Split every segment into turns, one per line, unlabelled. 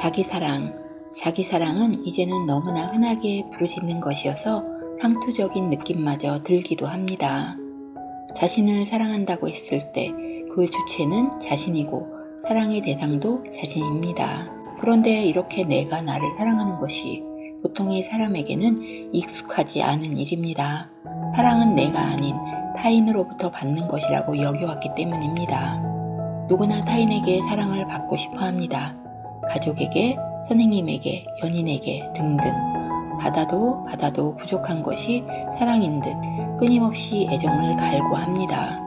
자기 사랑. 자기 사랑은 이제는 너무나 흔하게 부르짖는 것이어서 상투적인 느낌마저 들기도 합니다. 자신을 사랑한다고 했을 때 그 주체는 자신이고 사랑의 대상도 자신입니다. 그런데 이렇게 내가 나를 사랑하는 것이 보통의 사람에게는 익숙하지 않은 일입니다. 사랑은 내가 아닌 타인으로부터 받는 것이라고 여겨왔기 때문입니다. 누구나 타인에게 사랑을 받고 싶어 합니다. 가족에게, 선생님에게, 연인에게 등등. 받아도 받아도 부족한 것이 사랑인 듯 끊임없이 애정을 갈구합니다.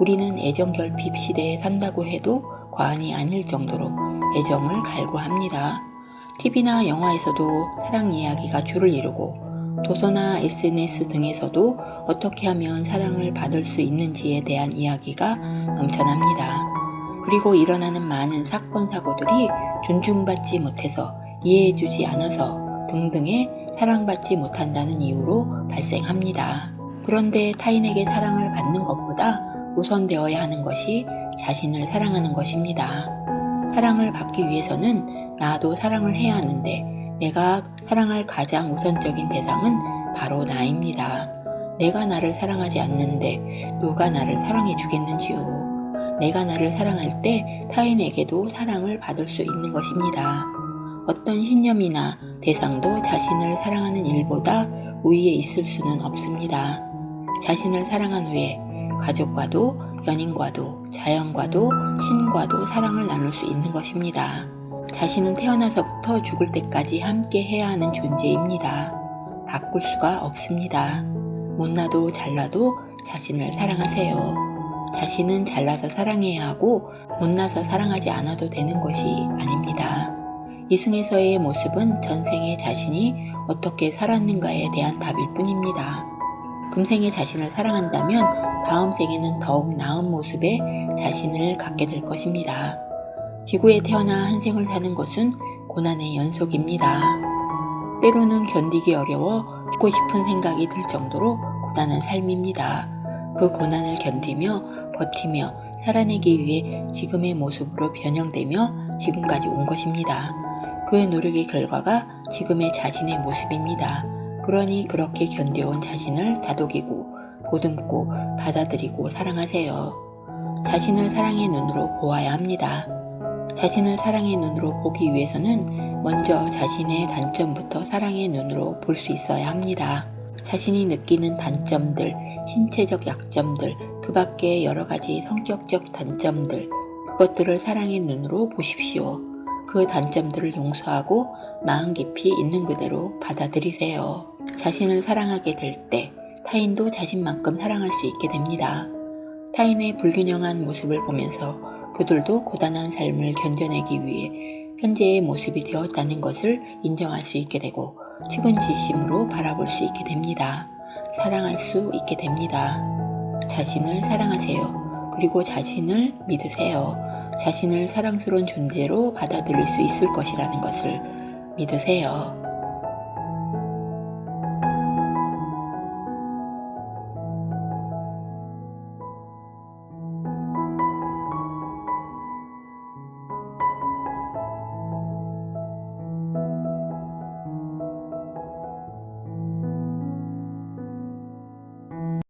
우리는 애정 결핍 시대에 산다고 해도 과언이 아닐 정도로 애정을 갈구합니다. TV나 영화에서도 사랑 이야기가 줄을 이루고 도서나 SNS 등에서도 어떻게 하면 사랑을 받을 수 있는지에 대한 이야기가 넘쳐납니다. 그리고 일어나는 많은 사건 사고들이 존중받지 못해서 이해해주지 않아서 등등의 사랑받지 못한다는 이유로 발생합니다. 그런데 타인에게 사랑을 받는 것보다 우선되어야 하는 것이 자신을 사랑하는 것입니다. 사랑을 받기 위해서는 나도 사랑을 해야 하는데 내가 사랑할 가장 우선적인 대상은 바로 나입니다. 내가 나를 사랑하지 않는데 누가 나를 사랑해 주겠는지요. 내가 나를 사랑할 때 타인에게도 사랑을 받을 수 있는 것입니다. 어떤 신념이나 대상도 자신을 사랑하는 일보다 우위에 있을 수는 없습니다. 자신을 사랑한 후에 가족과도 연인과도 자연과도 신과도 사랑을 나눌 수 있는 것입니다. 자신은 태어나서부터 죽을 때까지 함께 해야 하는 존재입니다. 바꿀 수가 없습니다. 못나도 잘나도 자신을 사랑하세요. 자신은 잘나서 사랑해야 하고 못나서 사랑하지 않아도 되는 것이 아닙니다. 이승에서의 모습은 전생의 자신이 어떻게 살았는가에 대한 답일 뿐입니다. 금생의 자신을 사랑한다면 다음 생에는 더욱 나은 모습의 자신을 갖게 될 것입니다. 지구에 태어나 한 생을 사는 것은 고난의 연속입니다. 때로는 견디기 어려워 죽고 싶은 생각이 들 정도로 고단한 삶입니다. 그 고난을 견디며 버티며 살아내기 위해 지금의 모습으로 변형되며 지금까지 온 것입니다. 그의 노력의 결과가 지금의 자신의 모습입니다. 그러니 그렇게 견뎌온 자신을 다독이고 보듬고 받아들이고 사랑하세요. 자신을 사랑의 눈으로 보아야 합니다. 자신을 사랑의 눈으로 보기 위해서는 먼저 자신의 단점부터 사랑의 눈으로 볼 수 있어야 합니다. 자신이 느끼는 단점들, 신체적 약점들, 그 밖에 여러 가지 성격적 단점들, 그것들을 사랑의 눈으로 보십시오. 그 단점들을 용서하고 마음 깊이 있는 그대로 받아들이세요. 자신을 사랑하게 될 때 타인도 자신만큼 사랑할 수 있게 됩니다. 타인의 불균형한 모습을 보면서 그들도 고단한 삶을 견뎌내기 위해 현재의 모습이 되었다는 것을 인정할 수 있게 되고 측은지심으로 바라볼 수 있게 됩니다. 사랑할 수 있게 됩니다. 자신을 사랑하세요. 그리고 자신을 믿으세요. 자신을 사랑스러운 존재로 받아들일 수 있을 것이라는 것을 믿으세요.